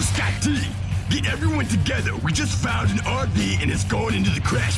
Scott D, get everyone together. We just found an RV and it's going into the crash.